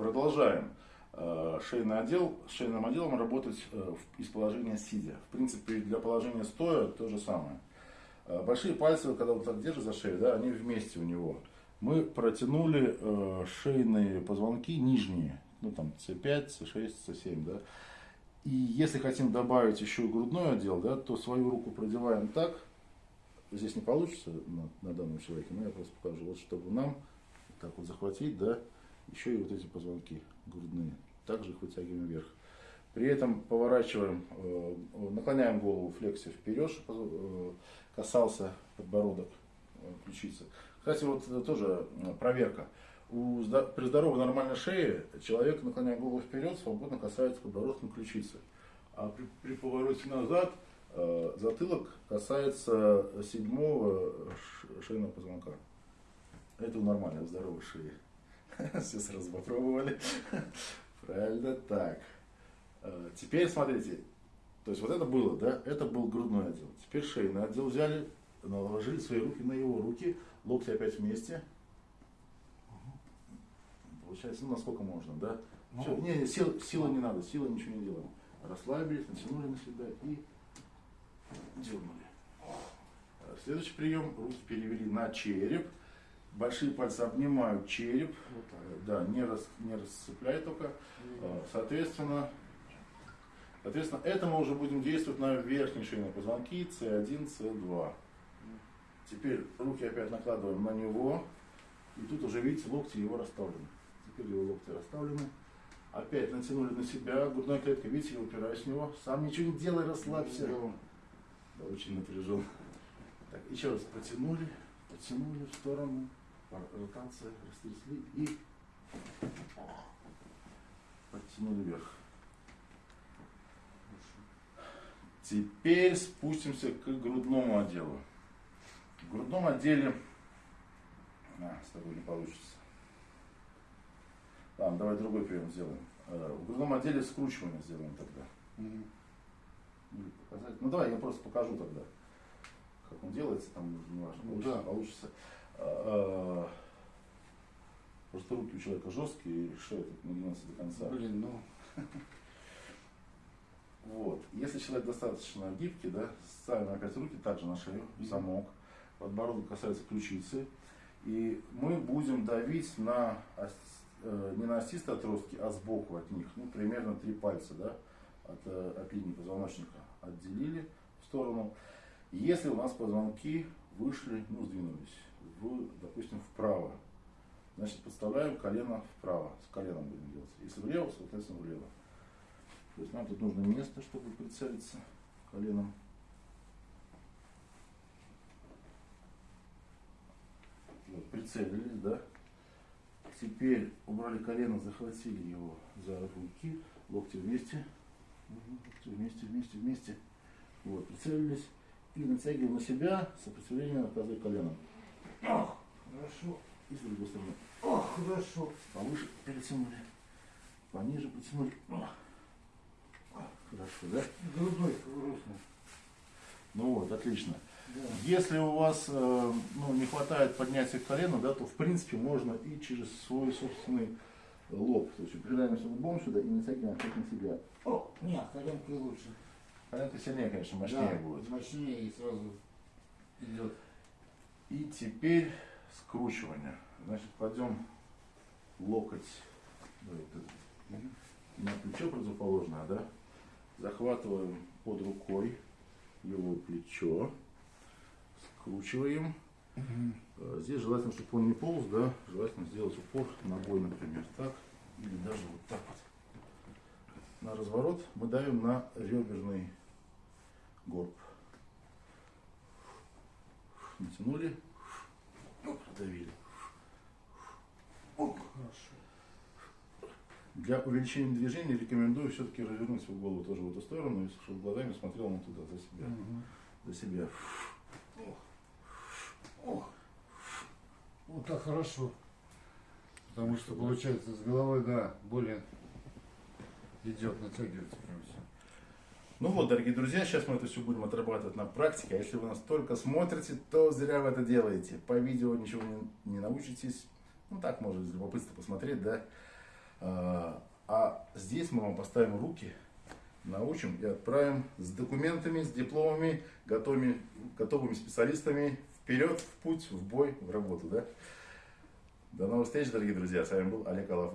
продолжаем э, шейный отдел, шейным отделом работать э, из положения сидя. В принципе, для положения стоя то же самое. Э, большие пальцы, когда вот так держишь за шею, да, они вместе у него. Мы протянули шейные позвонки нижние, ну там C5, C6, C7, да. И если хотим добавить еще грудной отдел, да, то свою руку продеваем так. Здесь не получится на, на данном человеке, но я просто покажу, вот чтобы нам так вот захватить, да, еще и вот эти позвонки грудные. Также их вытягиваем вверх. При этом поворачиваем, э, наклоняем голову флексия вперед, чтобы э, касался подбородок э, ключицы. Кстати, вот тоже проверка. При здоровой нормальной шее человек, наклоняя голову вперед, свободно касается подбородком ключицы. А при, при повороте назад затылок касается седьмого шейного позвонка. Это у нормальной здоровой шеи. Все сразу попробовали. Правильно, так. Э, теперь смотрите, то есть вот это было, да, это был грудной отдел. Теперь шейный отдел взяли, наложили свои руки на его руки, локти опять вместе. Получается, ну насколько можно, да? Ну, Все, не, не, сил, силы не надо, силы ничего не делаем. Расслабились, натянули на себя и дернули. Э, следующий прием, руки перевели на череп. Большие пальцы обнимают череп, вот да, не, рас, не расцепляй только. А, соответственно, соответственно, это мы уже будем действовать на верхние шейные позвонки C1, C2. Теперь руки опять накладываем на него. И тут уже, видите, локти его расставлены. Теперь его локти расставлены. Опять натянули на себя. Грудная клетка, видите, я упираюсь в него. Сам ничего не делай, расслабься. Да, очень напряжен. Так, еще раз потянули, потянули в сторону ротация, растрясли и подтянули вверх. Теперь спустимся к грудному отделу. В грудном отделе... А, с тобой не получится. Ладно, давай другой прием сделаем. Э, в грудном отделе скручивание сделаем тогда. Или показать. Ну давай я просто покажу тогда, как он делается, там не важно, получится, да. получится. А, просто руки у человека жесткие, и шея тут нагнется до конца. Блин, ну... Вот. Если человек достаточно гибкий, да, ставим опять руки также на шею, в замок, подбородок касается ключицы, и мы будем давить на, э, не на остистые отростки, а сбоку от них, ну, примерно три пальца, да, от, э, от линии позвоночника отделили в сторону. Если у нас позвонки вышли, ну, сдвинулись, в, допустим, вправо. Значит, подставляем колено вправо, с коленом будем делать. Если влево, соответственно, влево. То есть нам тут нужно место, чтобы прицелиться коленом. Вот, прицелились, да. Теперь убрали колено, захватили его за руки, локти вместе, локти вместе, вместе, вместе. Вот, прицелились и натягиваем на себя сопротивление оказывая коленом. Ох, хорошо. И с другой стороны. Ох, хорошо. Повыше перетянули. Пониже потянули. Ох. Хорошо, да? Грудной грустно. Ну вот, отлично. Да. Если у вас э, ну, не хватает поднятия колена, да, то в принципе можно и через свой собственный лоб. То есть упираемся лбом сюда и натягиваем опять на себя. О, нет, коленкой лучше. Коленка сильнее, конечно, мощнее да, будет. Мощнее и сразу идет. И теперь скручивание. Значит, кладем локоть на плечо противоположное, да? Захватываем под рукой его плечо, скручиваем. Угу. Здесь желательно, чтобы он не полз, да, желательно сделать упор ногой, например, так, или даже вот так вот. На разворот мы давим на реберный горб. Натянули, продавили. Хорошо. Для увеличения движения рекомендую все-таки развернуть свою голову тоже в эту сторону, чтобы глазами смотрел он туда, за себя. Угу. За себя. Ох. Вот так хорошо. Потому что получается с головой, да, более идет, натягивается прям все. Ну вот, дорогие друзья, сейчас мы это все будем отрабатывать на практике. А если вы нас только смотрите, то зря вы это делаете. По видео ничего не, не научитесь. Ну так, может, из любопытства посмотреть, да. А, а здесь мы вам поставим руки, научим и отправим с документами, с дипломами, готовыми, готовыми специалистами вперед, в путь, в бой, в работу. Да? До новых встреч, дорогие друзья. С вами был Олег Алаф.